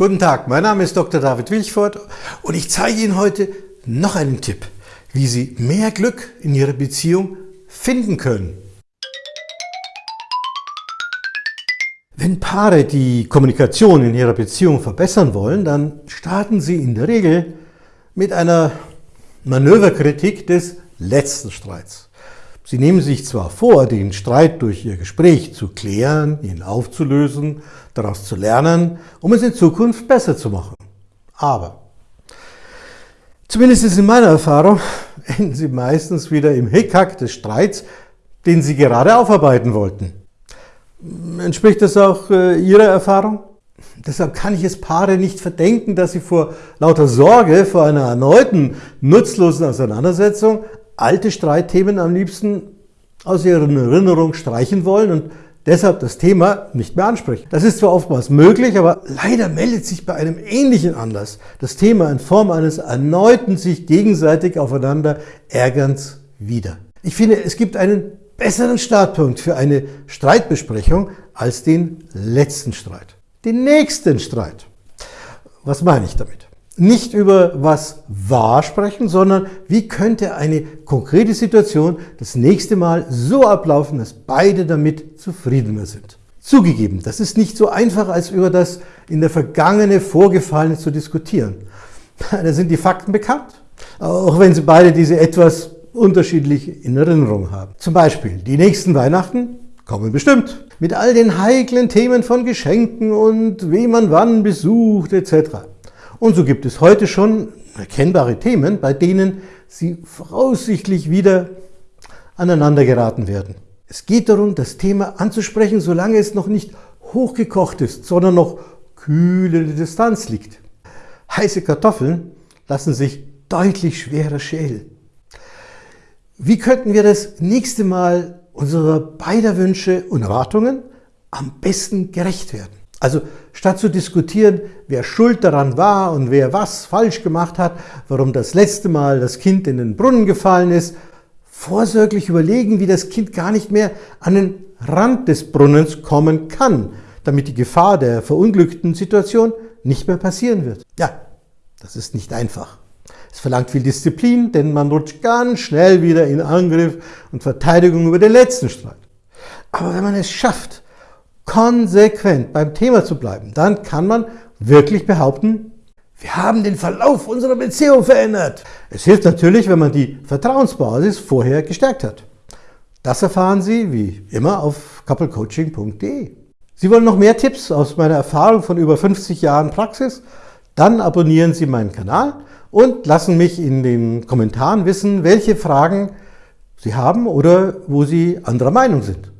Guten Tag, mein Name ist Dr. David Wilchford und ich zeige Ihnen heute noch einen Tipp, wie Sie mehr Glück in Ihrer Beziehung finden können. Wenn Paare die Kommunikation in ihrer Beziehung verbessern wollen, dann starten sie in der Regel mit einer Manöverkritik des letzten Streits. Sie nehmen sich zwar vor, den Streit durch Ihr Gespräch zu klären, ihn aufzulösen, daraus zu lernen, um es in Zukunft besser zu machen. Aber, zumindest in meiner Erfahrung, enden Sie meistens wieder im Hickhack des Streits, den Sie gerade aufarbeiten wollten. Entspricht das auch äh, Ihrer Erfahrung? Deshalb kann ich es Paare nicht verdenken, dass sie vor lauter Sorge vor einer erneuten nutzlosen Auseinandersetzung alte Streitthemen am liebsten aus ihren Erinnerungen streichen wollen und deshalb das Thema nicht mehr ansprechen. Das ist zwar oftmals möglich, aber leider meldet sich bei einem ähnlichen Anlass das Thema in Form eines erneuten sich gegenseitig aufeinander Ärgerns wieder. Ich finde, es gibt einen besseren Startpunkt für eine Streitbesprechung als den letzten Streit. Den nächsten Streit. Was meine ich damit? Nicht über was war sprechen, sondern wie könnte eine konkrete Situation das nächste Mal so ablaufen, dass beide damit zufriedener sind. Zugegeben, das ist nicht so einfach, als über das in der Vergangene Vorgefallene zu diskutieren. Da sind die Fakten bekannt, auch wenn sie beide diese etwas unterschiedlich in Erinnerung haben. Zum Beispiel, die nächsten Weihnachten kommen bestimmt. Mit all den heiklen Themen von Geschenken und wie man wann besucht etc. Und so gibt es heute schon erkennbare Themen, bei denen sie voraussichtlich wieder aneinander geraten werden. Es geht darum, das Thema anzusprechen, solange es noch nicht hochgekocht ist, sondern noch kühl in der Distanz liegt. Heiße Kartoffeln lassen sich deutlich schwerer schälen. Wie könnten wir das nächste Mal unserer beider Wünsche und Erwartungen am besten gerecht werden? Also statt zu diskutieren, wer schuld daran war und wer was falsch gemacht hat, warum das letzte Mal das Kind in den Brunnen gefallen ist, vorsorglich überlegen, wie das Kind gar nicht mehr an den Rand des Brunnens kommen kann, damit die Gefahr der verunglückten Situation nicht mehr passieren wird. Ja, das ist nicht einfach. Es verlangt viel Disziplin, denn man rutscht ganz schnell wieder in Angriff und Verteidigung über den letzten Streit. Aber wenn man es schafft, konsequent beim Thema zu bleiben, dann kann man wirklich behaupten, wir haben den Verlauf unserer Beziehung verändert. Es hilft natürlich, wenn man die Vertrauensbasis vorher gestärkt hat. Das erfahren Sie wie immer auf couplecoaching.de. Sie wollen noch mehr Tipps aus meiner Erfahrung von über 50 Jahren Praxis? Dann abonnieren Sie meinen Kanal und lassen mich in den Kommentaren wissen, welche Fragen Sie haben oder wo Sie anderer Meinung sind.